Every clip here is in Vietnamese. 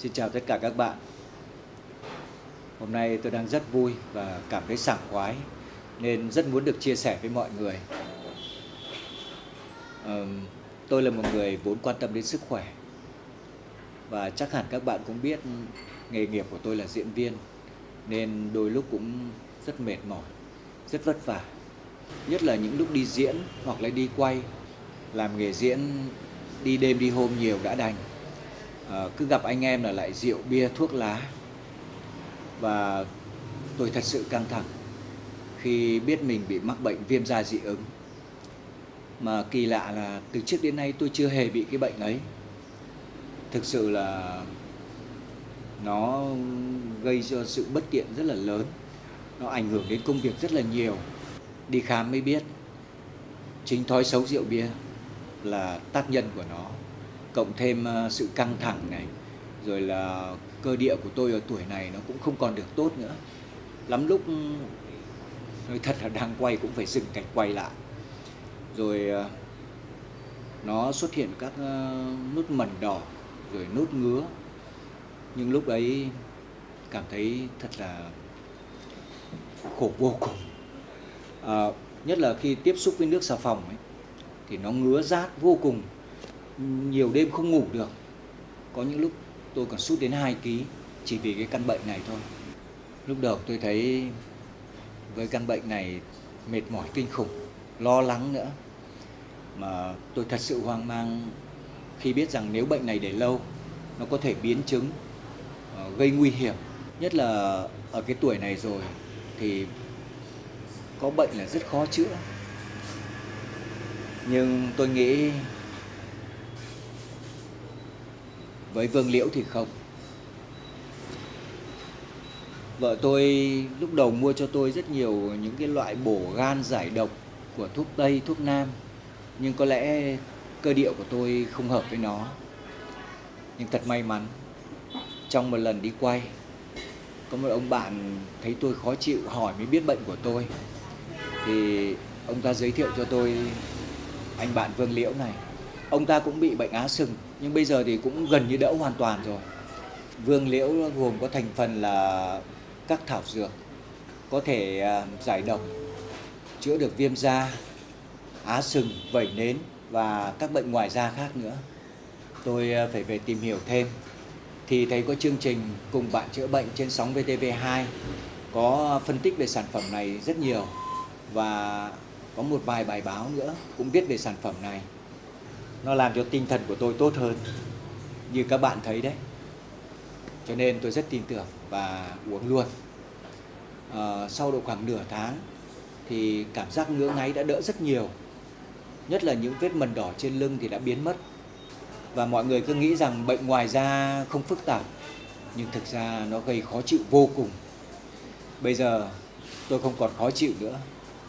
Xin chào tất cả các bạn. Hôm nay tôi đang rất vui và cảm thấy sảng khoái nên rất muốn được chia sẻ với mọi người. Tôi là một người vốn quan tâm đến sức khỏe và chắc hẳn các bạn cũng biết nghề nghiệp của tôi là diễn viên nên đôi lúc cũng rất mệt mỏi, rất vất vả. Nhất là những lúc đi diễn hoặc là đi quay, làm nghề diễn đi đêm đi hôm nhiều đã đành à, cứ gặp anh em là lại rượu bia thuốc lá. Và tôi thật sự căng thẳng khi biết mình bị mắc bệnh viêm da dị ứng. Mà kỳ lạ là từ trước đến nay tôi chưa hề bị cái bệnh ấy. Thực sự là nó gây cho sự bất tiện rất là lớn. Nó ảnh hưởng đến công việc rất là nhiều. Đi khám mới biết chính thói xấu rượu bia là tác nhân của nó cộng thêm ờ, sự căng thẳng này rồi là cơ địa của tôi ở tuổi này nó cũng không còn được tốt nữa. Lắm lúc ừ, nói thật là đang quay cũng phải dừng cảnh quay lại. Rồi ờ, nó xuất hiện các ờ, nút nốt mẩn đỏ rồi nốt ngứa. Nhưng lúc ấy cảm thấy thật là khổ vô cùng. À, nhất là khi tiếp xúc với nước xà phòng ấy, thì nó ngứa rát vô cùng nhiều đêm không ngủ được. Có những lúc tôi còn sút đến 2 kg chỉ vì cái căn bệnh này thôi. Lúc đầu tôi thấy với căn bệnh này mệt mỏi kinh khủng, lo lắng nữa. Mà tôi thật sự hoang mang khi biết rằng nếu bệnh này để lâu, nó có thể biến chứng ờ, gây nguy hiểm. Nhất là ở cái tuổi này rồi thì có bệnh là rất khó chữa. Nhưng tôi nghĩ với Vương Liễu thì không. Vợ tôi lúc đầu mua cho tôi rất nhiều những cái loại bổ gan giải độc của thuốc Tây, thuốc Nam. Nhưng có lẽ cơ địa của tôi không hợp với nó. Nhưng thật may mắn Trong một lần đi quay Có một ông bạn thấy tôi khó chịu hỏi mới biết bệnh của tôi. Thì ông ta giới thiệu cho tôi anh bạn Vương Liễu này. Ông ta cũng bị bệnh á sừng, nhưng bây giờ thì cũng gần như đỡ hoàn toàn rồi. Vương liễu gồm có thành phần là các thảo dược, có thể à, giải độc, chữa được viêm da, á sừng, vẩy nến và các bệnh ngoài da khác nữa. Tôi à, phải về tìm hiểu thêm. Thì thấy có chương trình cùng bạn chữa bệnh trên sóng VTV2 có phân tích về sản phẩm này rất nhiều và có một vài bài báo nữa cũng viết về sản phẩm này nó làm cho tinh thần của tôi tốt hơn như các bạn thấy đấy. Cho nên tôi rất tin tưởng và uống luôn. À, sau độ khoảng nửa tháng thì cảm giác ngứa ngáy đã đỡ rất nhiều. Nhất là những vết mần đỏ trên lưng thì đã biến mất. Và mọi người cứ nghĩ rằng bệnh ngoài da không phức tạp nhưng thực ra nó gây khó chịu vô cùng. Bây giờ tôi không còn khó chịu nữa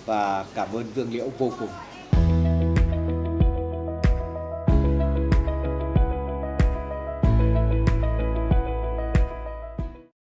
và cảm ơn vương liễu vô cùng.